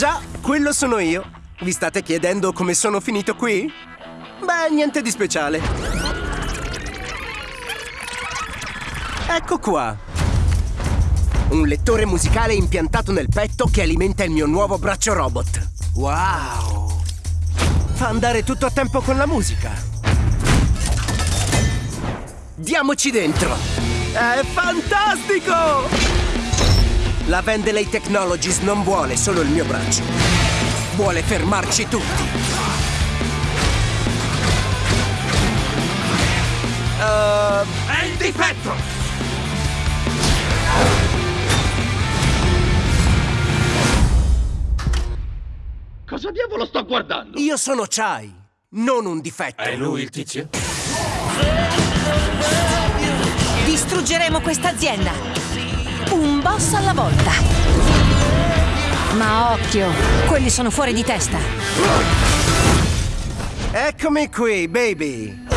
Già, quello sono io. Vi state chiedendo come sono finito qui? Beh, niente di speciale. Ecco qua. Un lettore musicale impiantato nel petto che alimenta il mio nuovo braccio robot. Wow! Fa andare tutto a tempo con la musica. Diamoci dentro! È fantastico! La Vendelay Technologies non vuole solo il mio braccio. Vuole fermarci tutti. Uh, È il difetto! Cosa diavolo sto guardando? io sono Chai, non un difetto. È lui il tizio? Distruggeremo questa azienda. Un boss alla volta. Ma occhio, quelli sono fuori di testa. Eccomi qui, baby.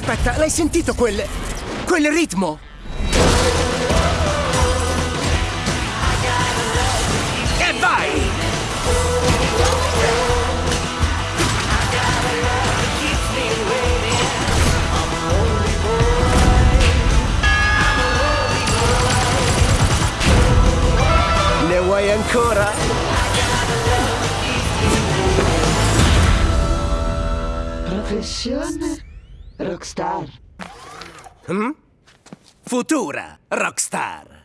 Aspetta, l'hai sentito quel... quel ritmo? E vai! Ne vuoi ancora? Professione rockstar. Futura rockstar.